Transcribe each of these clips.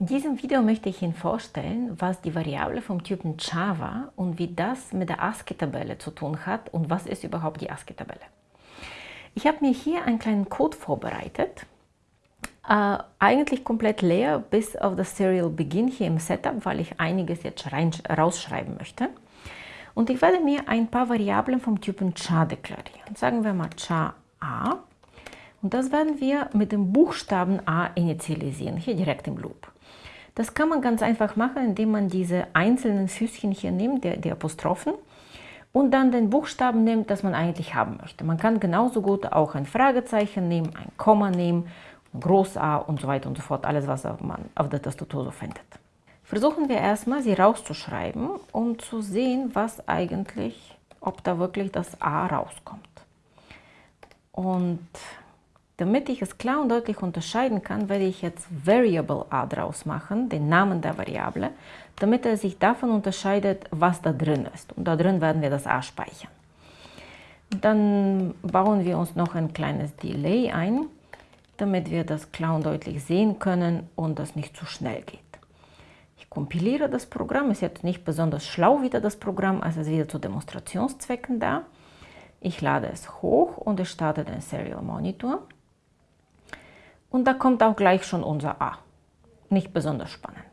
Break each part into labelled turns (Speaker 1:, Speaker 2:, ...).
Speaker 1: In diesem Video möchte ich Ihnen vorstellen, was die Variable vom Typen Java und wie das mit der ASCII-Tabelle zu tun hat und was ist überhaupt die ASCII-Tabelle. Ich habe mir hier einen kleinen Code vorbereitet, äh, eigentlich komplett leer bis auf das Serial Begin hier im Setup, weil ich einiges jetzt rein, rausschreiben möchte. Und ich werde mir ein paar Variablen vom Typen char deklarieren. Sagen wir mal char a. Und das werden wir mit dem Buchstaben a initialisieren, hier direkt im Loop. Das kann man ganz einfach machen, indem man diese einzelnen Füßchen hier nimmt, die, die Apostrophen, und dann den Buchstaben nimmt, das man eigentlich haben möchte. Man kann genauso gut auch ein Fragezeichen nehmen, ein Komma nehmen, ein Groß-A und so weiter und so fort, alles, was man auf der Tastatur so findet. Versuchen wir erstmal, sie rauszuschreiben, um zu sehen, was eigentlich, ob da wirklich das A rauskommt. Und damit ich es klar und deutlich unterscheiden kann, werde ich jetzt Variable a draus machen, den Namen der Variable, damit er sich davon unterscheidet, was da drin ist. Und da drin werden wir das a speichern. Dann bauen wir uns noch ein kleines Delay ein, damit wir das klar und deutlich sehen können und das nicht zu schnell geht. Ich kompiliere das Programm, ist jetzt nicht besonders schlau wieder das Programm, also ist wieder zu Demonstrationszwecken da. Ich lade es hoch und es startet den Serial Monitor. Und da kommt auch gleich schon unser A. Nicht besonders spannend.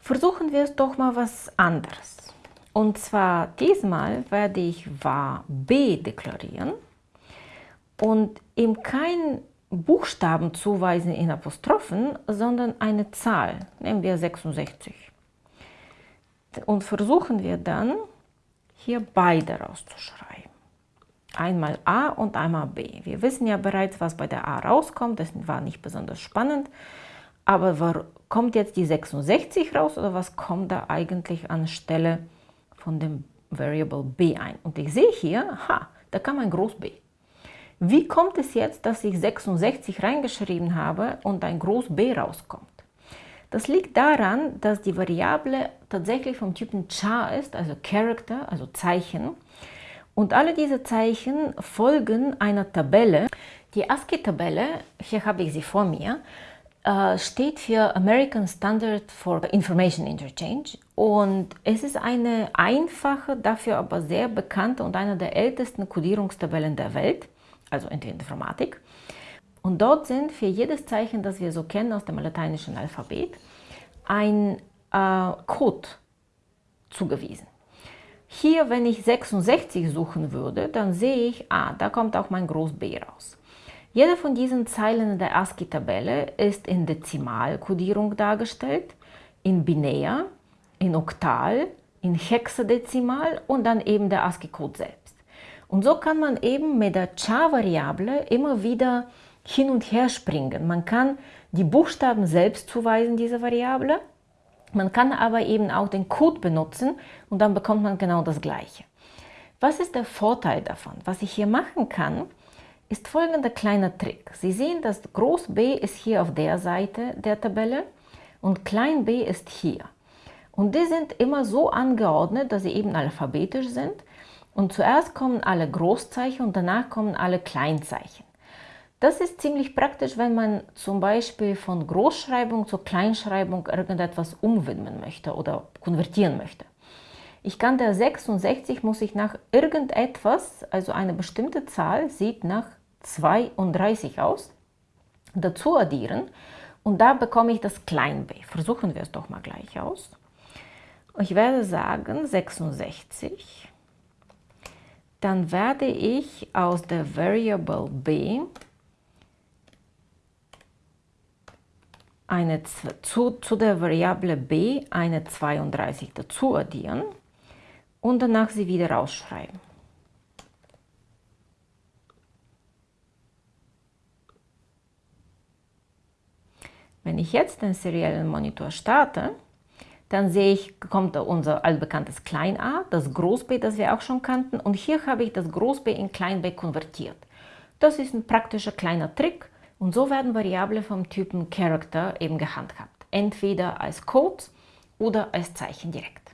Speaker 1: Versuchen wir es doch mal was anderes. Und zwar diesmal werde ich var b deklarieren und ihm keinen Buchstaben zuweisen in Apostrophen, sondern eine Zahl, nehmen wir 66. Und versuchen wir dann hier beide rauszuschreiben einmal A und einmal B. Wir wissen ja bereits, was bei der A rauskommt, das war nicht besonders spannend. Aber kommt jetzt die 66 raus oder was kommt da eigentlich anstelle von dem Variable b ein? Und ich sehe hier, ha, da kam ein Groß B. Wie kommt es jetzt, dass ich 66 reingeschrieben habe und ein Groß B rauskommt? Das liegt daran, dass die Variable tatsächlich vom Typen char ist, also Character, also Zeichen. Und alle diese Zeichen folgen einer Tabelle. Die ASCII-Tabelle, hier habe ich sie vor mir, äh, steht für American Standard for Information Interchange und es ist eine einfache, dafür aber sehr bekannte und eine der ältesten Codierungstabellen der Welt, also in der Informatik. Und dort sind für jedes Zeichen, das wir so kennen aus dem lateinischen Alphabet, ein äh, Code zugewiesen. Hier, wenn ich 66 suchen würde, dann sehe ich, ah, da kommt auch mein Groß B raus. Jede von diesen Zeilen der ASCII-Tabelle ist in Dezimalkodierung dargestellt, in Binär, in Oktal, in Hexadezimal und dann eben der ASCII-Code selbst. Und so kann man eben mit der char-Variable immer wieder hin und her springen. Man kann die Buchstaben selbst zuweisen, diese Variable, man kann aber eben auch den Code benutzen und dann bekommt man genau das Gleiche. Was ist der Vorteil davon? Was ich hier machen kann, ist folgender kleiner Trick. Sie sehen, dass Groß B ist hier auf der Seite der Tabelle und Klein b ist hier. Und die sind immer so angeordnet, dass sie eben alphabetisch sind. Und zuerst kommen alle Großzeichen und danach kommen alle Kleinzeichen. Das ist ziemlich praktisch, wenn man zum Beispiel von Großschreibung zur Kleinschreibung irgendetwas umwidmen möchte oder konvertieren möchte. Ich kann der 66 muss ich nach irgendetwas, also eine bestimmte Zahl sieht nach 32 aus, dazu addieren und da bekomme ich das Klein b. Versuchen wir es doch mal gleich aus. Ich werde sagen 66, dann werde ich aus der Variable b eine, zu, zu der Variable b eine 32 dazu addieren und danach sie wieder rausschreiben. Wenn ich jetzt den seriellen Monitor starte, dann sehe ich, kommt unser altbekanntes Klein a, das Groß b, das wir auch schon kannten, und hier habe ich das Groß b in Klein b konvertiert. Das ist ein praktischer kleiner Trick, und so werden Variablen vom Typen Character eben gehandhabt, entweder als Code oder als Zeichen direkt.